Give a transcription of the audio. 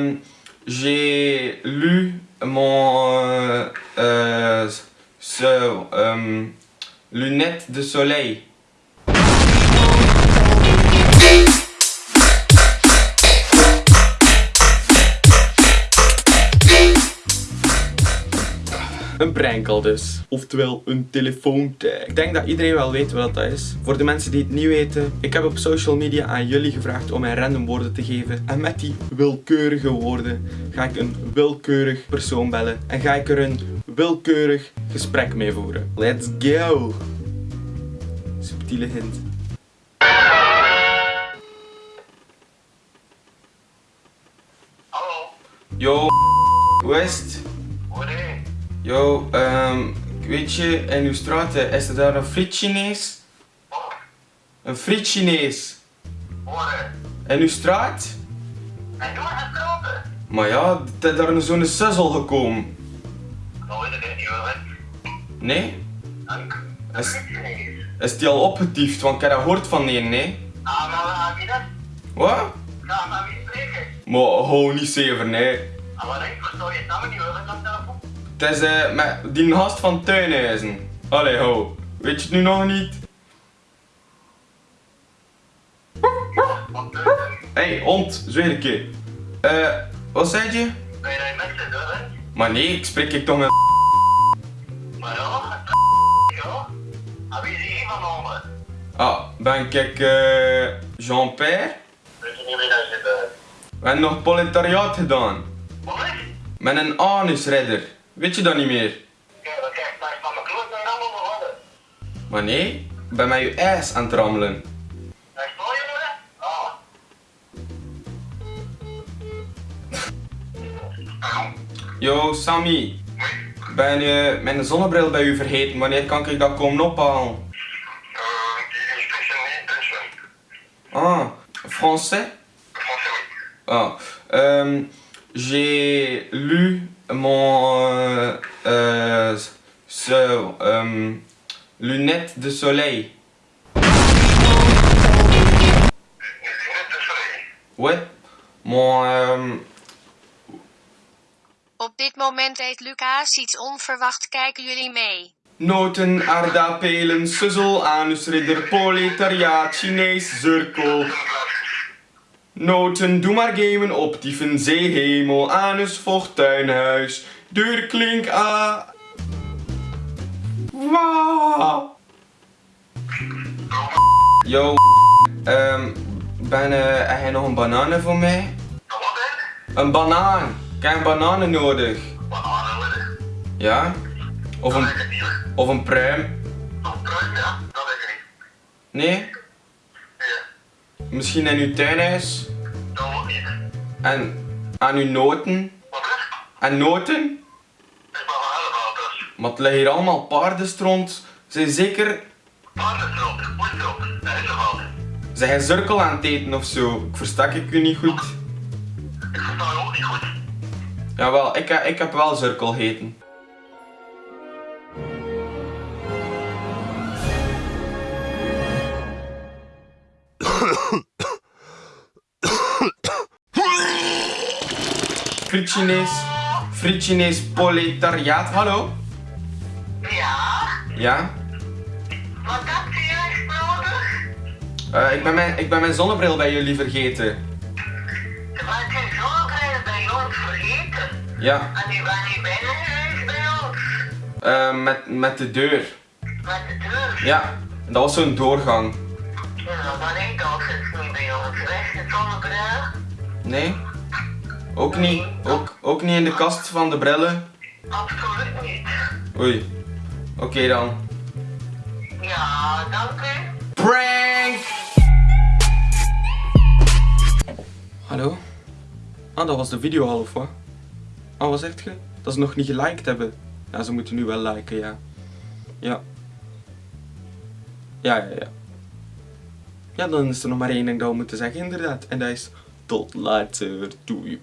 euh, j'ai lu mon euh, euh, lunettes de soleil. Een prank al dus. Oftewel een telefoontag. Ik denk dat iedereen wel weet wat dat is. Voor de mensen die het niet weten. Ik heb op social media aan jullie gevraagd om mij random woorden te geven. En met die willekeurige woorden ga ik een willekeurig persoon bellen. En ga ik er een willekeurig gesprek mee voeren. Let's go! Subtiele hint. Hallo, Yo, hoe Yo, ehm, weet je, in uw straten, is er daar een friet Chinees? Hoor, Een friet Chinees? hoor je? In uw straat? En doe het grote. Maar ja, het is daar zo'n suzzel gekomen. Nou weet ik het niet hoor. Nee? Dank. Is- is Chinees. Is die al opgetiefd? Want ik heb dat gehoord van die, nee? Ah, maar je dat? Wat? Ga maar wie spreken. Maar hou niet zever, nee. Ah, wat ik versta je namen niet hoor, dat telefoon. Het is eh, met die gast van Tuinhuizen. Allee, hou. Weet je het nu nog niet? Je? Hey, hond, zweer ik je. Eh, wat zei je? Ben je daar mensen door, hè? Maar nee, ik spreek ik toch met Maar ja, ja. Ah, wie is hier van onder? Ah, ben ik eh Jean-Pierre? Weet je niet wie dat zit, hè? We hebben nog proletariaat gedaan. Wat? Met een anusredder. Weet je dat niet meer? Wat kijk, daar is van mijn kloot naar allemaal begonnen. Maar nee, ik ben met je ijs aan het rammelen. Daar is mooi, jongen? Ah. Yo, Sammy. Ben je mijn zonnebril bij u vergeten? Wanneer kan ik dat komen ophalen? Die is speciaal niet tussen. Ah, français? Français, oui. Ah, euh, j'ai lu mon euh, sur euh, lunettes de soleil. Net de soleil. Ouais, mon euh, Op dit moment eet Lucas iets onverwacht. Kijken jullie mee? noten, aardappelen, suzzel, anusridder, proletariaat, Chinees, cirkel. Noten, doe maar gamen op dieven, zeehemel, anus, vocht, tuinhuis, deurklink, a... Wauw. Yo, ehm, ben, eh, heb jij nog een banaan voor mij? Wat hè? Een banaan. Ik heb bananen nodig. Bananen, hoor. Ja? Of Dat een, of een pruim. Nog pruim, ja? Dat weet ik niet. Nee? Misschien in uw tuinhuis? Dat ook niet. En aan uw noten? Wat? En noten? Ik ben van allemaal. Maar het liggen hier allemaal paardenstront. Zijn zeker... Paardenstrop, poestrop, dat is altijd. Zijn jij cirkel aan het eten of zo? Ik verstak ik u niet goed. Ik versta ook niet goed. Jawel, ik, heb- ik heb wel cirkel gegeten. Friet Chinees. Friet Chinees proletariaat. Hallo? Ja? Ja? Wat heb je juist nodig? Eh, ik, ben mijn, ik ben mijn zonnebril bij jullie vergeten. Je bent je zonnebril bij ons vergeten. Ja, En die ben niet binnen geweest bij ons. eh, met, met de deur. Met de deur. Ja, dat was zo'n doorgang. Ja, denk ik al zit niet bij ons. Weg de zonnebril. Nee? Ook niet, ook, ook niet in de kast van de brillen? Absoluut niet. Oei. Oké dan. Ja, dank u. Prank! Hallo? Ah, dat was de video al of wat? Ah, wat zegt je? Dat ze nog niet geliked hebben. Ja, ze moeten nu wel liken, ja. Ja. Ja, ja, ja. Ja, dan is er nog maar één ding dat we moeten zeggen, inderdaad. En dat is don't lie to do you